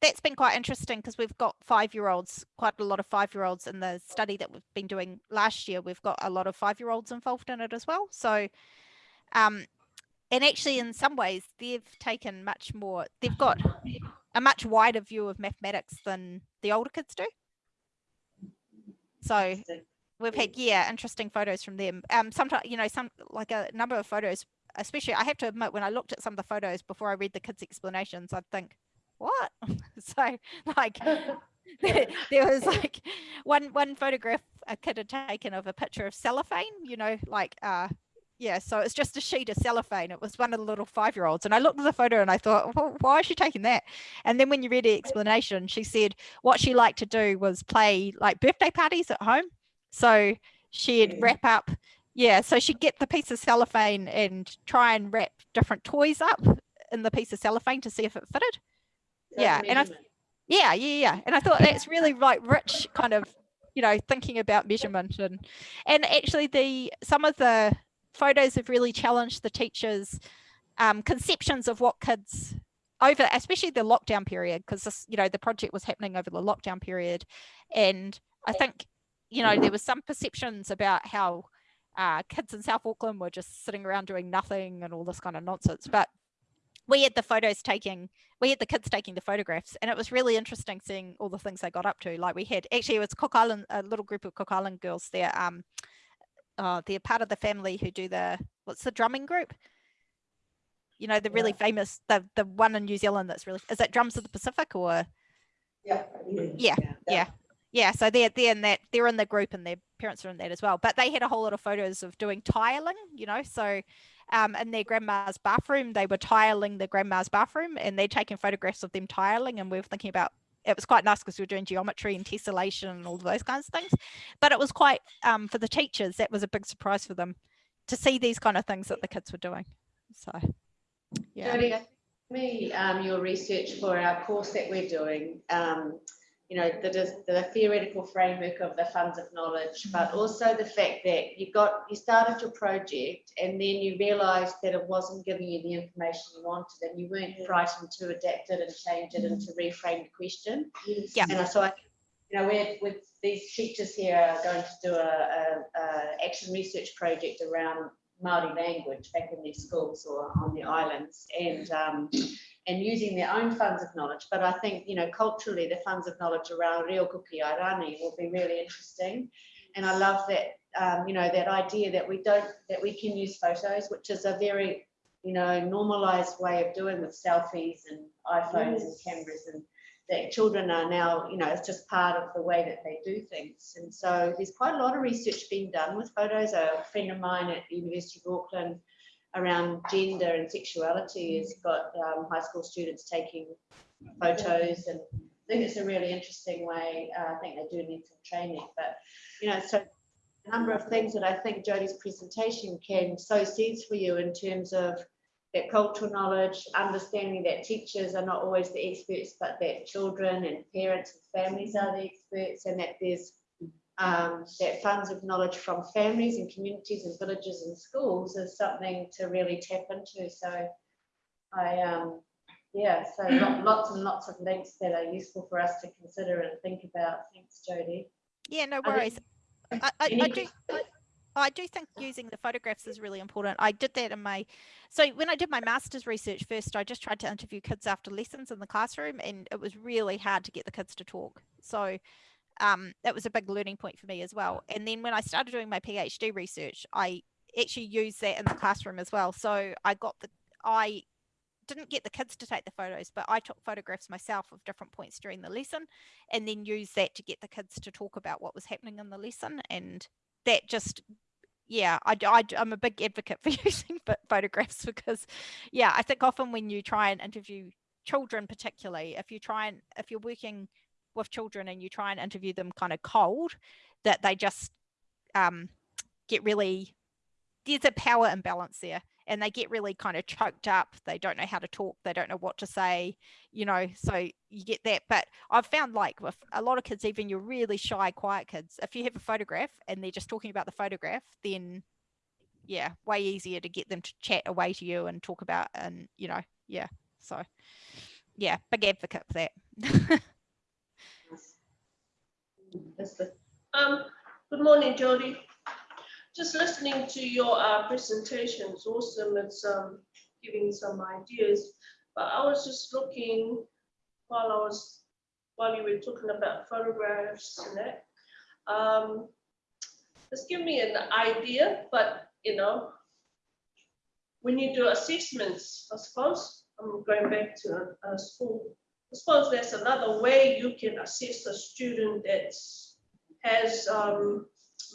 That's been quite interesting because we've got five year olds, quite a lot of five year olds in the study that we've been doing last year. We've got a lot of five year olds involved in it as well. So, um, and actually, in some ways, they've taken much more, they've got a much wider view of mathematics than the older kids do. So, we've had yeah interesting photos from them um sometimes you know some like a number of photos especially i have to admit when i looked at some of the photos before i read the kids explanations i'd think what? So like there was like one one photograph a kid had taken of a picture of cellophane you know like uh yeah so it's just a sheet of cellophane. It was one of the little five year olds and i looked at the photo and i thought well, why is she taking that? And then when you read the explanation she said what she liked to do was play like birthday parties at home. So she'd wrap up yeah so she'd get the piece of cellophane and try and wrap different toys up in the piece of cellophane to see if it fitted yeah, and I- yeah, yeah, yeah. And I thought that's really like rich kind of, you know, thinking about measurement and and actually the some of the photos have really challenged the teachers' um, conceptions of what kids over, especially the lockdown period, because this, you know, the project was happening over the lockdown period, and I think, you know, there was some perceptions about how uh, kids in South Auckland were just sitting around doing nothing and all this kind of nonsense, but we had the photos taking we had the kids taking the photographs and it was really interesting seeing all the things they got up to like we had actually it was cook island a little group of cook island girls they're um uh, they're part of the family who do the what's the drumming group you know the really Yeah. famous the the one in new zealand that's really is that drums of the pacific or Yeah. Yeah, yeah. yeah so they're they're in that they're in the group and their parents are in that as well but they had a whole lot of photos of doing tiling you know so um in their grandma's bathroom they were tiling the grandma's bathroom and they're taking photographs of them tiling and we were thinking about it was quite nice because we were doing geometry and tessellation and all those kinds of things but it was quite um for the teachers that was a big surprise for them to see these kind of things that the kids were doing so yeah. Me, um, your research for our course that we're doing, um, you know, the, the theoretical framework of the funds of knowledge, but also the fact that you got, you started your project and then you realised that it wasn't giving you the information you wanted and you weren't frightened to adapt it and change it and to reframe the question. Yeah. And so I, you know, we're, with these teachers here are going to do a, a, a action research project around Māori language back in their schools or on the islands and um, and using their own funds of knowledge. But I think, you know, culturally, the funds of knowledge around Reo Kuki Airani will be really interesting. And I love that, um, you know, that idea that we don't, that we can use photos, which is a very, you know, normalized way of doing with selfies and iPhones and cameras and that children are now, you know, it's just part of the way that they do things. And so there's quite a lot of research being done with photos. A friend of mine at the University of Auckland around gender and sexuality has got um, high school students taking photos and I think it's a really interesting way. Uh, I think they do need some training, but you know, so a number of things that I think Jodie's presentation can sow seeds for you in terms of that cultural knowledge, understanding that teachers are not always the experts, but that children and parents and families are the experts, and that there's um, that funds of knowledge from families and communities and villages and schools is something to really tap into. So I, um, yeah, so lots and lots of links that are useful for us to consider and think about. Thanks, Jodie. Yeah, no worries. I, I, I do. I do think using the photographs is really important. I did that in my, so when I did my master's research first, I just tried to interview kids after lessons in the classroom and it was really hard to get the kids to talk. So um, that was a big learning point for me as well. And then when I started doing my PhD research, I actually used that in the classroom as well. So I got the, I didn't get the kids to take the photos, but I took photographs myself of different points during the lesson and then used that to get the kids to talk about what was happening in the lesson. And that just, yeah, I, I, I'm a big advocate for using photographs because, yeah, I think often when you try and interview children particularly, if you try and, if you're working with children and you try and interview them kind of cold, that they just um, get really, there's a power imbalance there and they get really kind of choked up. They don't know how to talk. They don't know what to say, you know, so you get that. But I've found like with a lot of kids, even your really shy, quiet kids, if you have a photograph and they're just talking about the photograph, then yeah, way easier to get them to chat away to you and talk about and, you know, yeah. So yeah, big advocate for that. Um, good morning, Jodie. Just listening to your uh, presentation is awesome. It's um, giving some ideas. But I was just looking while I was while you were talking about photographs and that. Um, me an idea, but you know, when you do assessments, I suppose I'm going back to a, a school I suppose there's another way you can assist a student that has um,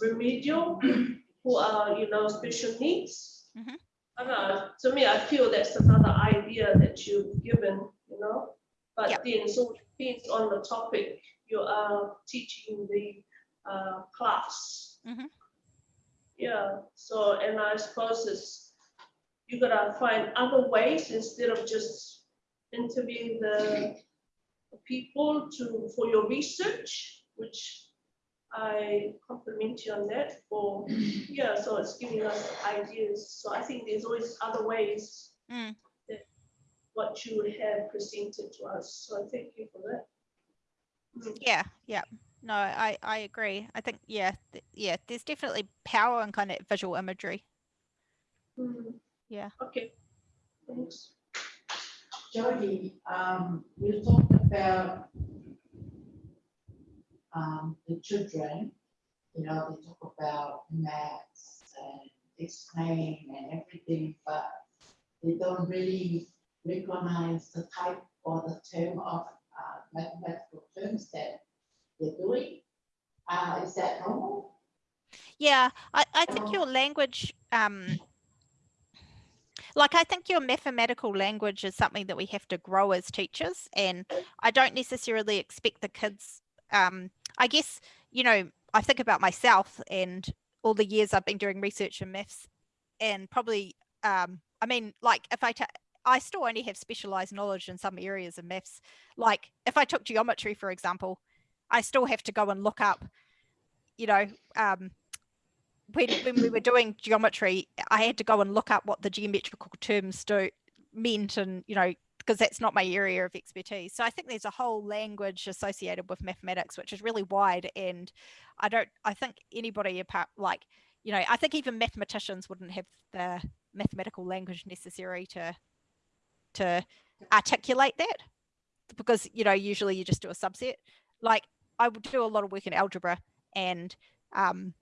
remedial who are, you know, special needs. Mm -hmm. I don't know, to me, I feel that's another idea that you've given, you know, but yep. then so it depends on the topic you are teaching the uh, class. Mm -hmm. Yeah, so, and I suppose it's, you gotta find other ways instead of just interviewing the people to for your research, which I compliment you on that for yeah, so it's giving us ideas. So I think there's always other ways mm. that what you would have presented to us. So I thank you for that. Mm. Yeah, yeah. No, I, I agree. I think yeah, th yeah, there's definitely power in kind of visual imagery. Mm. Yeah. Okay. Thanks. Jodie, um, you talked about um, the children, you know, they talk about maths and explain and everything, but they don't really recognize the type or the term of uh, mathematical terms that they're doing. Uh, is that normal? Yeah, I, I think your language um, like I think your mathematical language is something that we have to grow as teachers and I don't necessarily expect the kids um, I guess you know I think about myself and all the years I've been doing research in maths and probably um, I mean like if I I still only have specialized knowledge in some areas of maths. Like if I took geometry for example I still have to go and look up you know um, when, when we were doing geometry, I had to go and look up what the geometrical terms do meant and, you know, because that's not my area of expertise. So I think there's a whole language associated with mathematics, which is really wide. And I don't, I think anybody apart, like, you know, I think even mathematicians wouldn't have the mathematical language necessary to to articulate that because you know usually you just do a subset like i would do a lot of work in algebra and um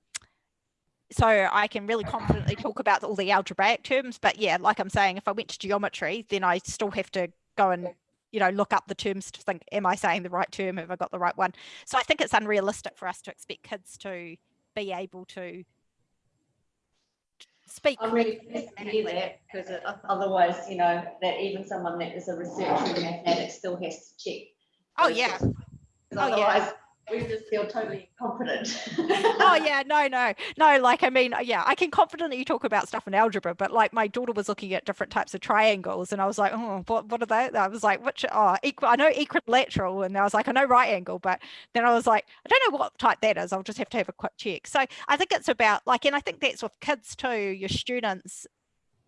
so i can really confidently talk about all the algebraic terms but yeah like i'm saying if i went to geometry then i still have to go and you know look up the terms to think am i saying the right term have i got the right one so i think it's unrealistic for us to expect kids to be able to speak I'm really pleased to hear that, because otherwise, you know, that even someone that is a researcher in mathematics still has to check. oh yeah Oh, yeah. We just feel totally confident. oh yeah no no no like i mean yeah i can confidently talk about stuff in algebra but like my daughter was looking at different types of triangles and i was like oh what, what are they i was like which oh equal i know equilateral and i was like i know right angle but then i was like i don't know what type that is i'll just have to have a quick check so i think it's about like and i think that's with kids too your students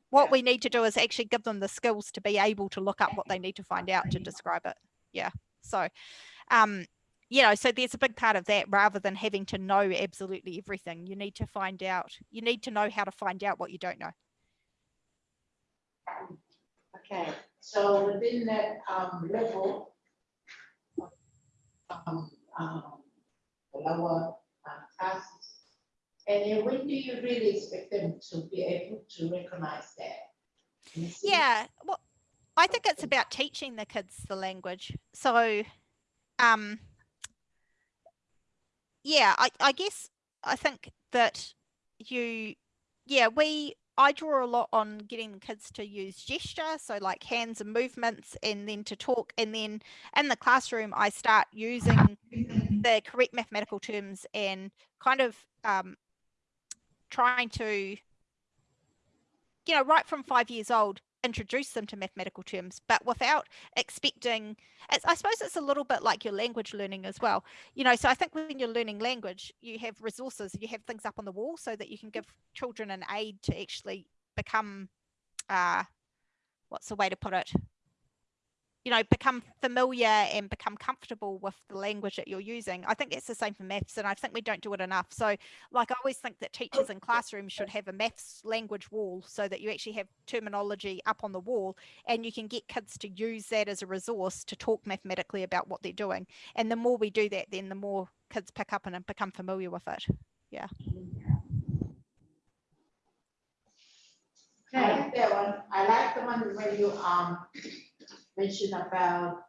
what Yeah. we need to do is actually give them the skills to be able to look up what they need to find out to describe it yeah so um you know so there's a big part of that rather than having to know absolutely everything you need to find out you need to know how to find out what you don't know Okay, so within that um level. Um, um, lower uh, classes. And then when do you really expect them to be able to recognize that? Can you see? yeah well i think it's about teaching the kids the language so um yeah i, I guess i think that you yeah we i draw a lot on getting kids to use gesture so like hands and movements and then to talk and then in the classroom i start using the correct mathematical terms and kind of um, trying to you know right from five years old introduce them to mathematical terms but without expecting i suppose it's a little bit like your language learning as well. You know so i think when you're learning language you have resources you have things up on the wall so that you can give children an aid to actually become uh what's the way to put it you know become familiar and become comfortable with the language that you're using i think that's the same for maths and i think we don't do it enough so like i always think that teachers in classrooms should have a maths language wall so that you actually have terminology up on the wall and you can get kids to use that as a resource to talk mathematically about what they're doing and the more we do that then the more kids pick up and become familiar with it Yeah. Okay. I like that one, I like the one where you um mentioned about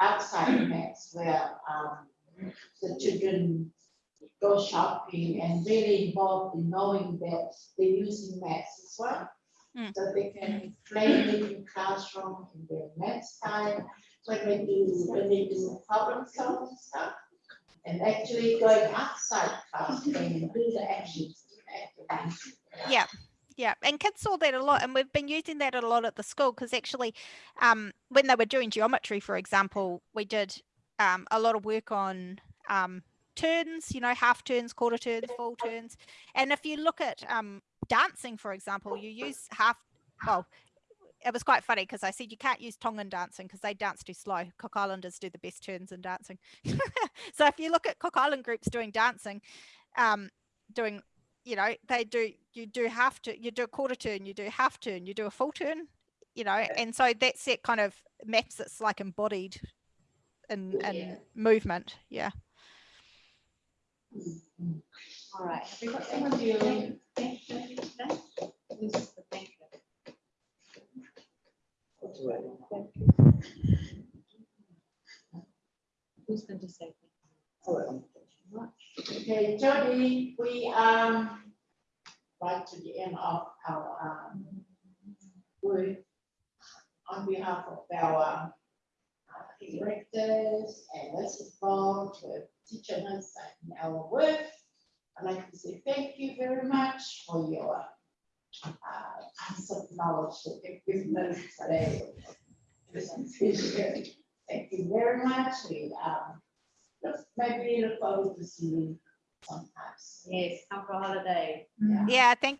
outside maths where um the children go shopping and really involved in knowing that they're using maths as well. Mm. So they can play in classroom in their maths time, when they do, when they do problem solving stuff. And actually going outside class and do the actions. yeah yeah and kids saw that a lot and we've been using that a lot at the school because actually um, when they were doing geometry for example we did um, a lot of work on um, turns you know half turns quarter turns full turns and if you look at um, dancing for example you use half well it was quite funny because I said you can't use Tongan dancing because they dance too slow. Cook Islanders do the best turns in dancing. so if you look at Cook Island groups doing dancing, um, doing you know they do you do half to you do a quarter turn you do half turn you do a full turn you know and so that's it kind of maps that's like embodied in, in Yeah. movement yeah All right, have we got someone doing? Thank you today? Who's the thank you? Who's going to say? thank you? Okay, Jodie, we um right to the end of our um work on behalf of our uh, directors and principal to teaching us in our work. I'd like to say thank you very much for your uh knowledge that you've given us today. Thank you very much. We um look- maybe look forward to seeing you sometimes. Yes, come for a holiday. Yeah. yeah thank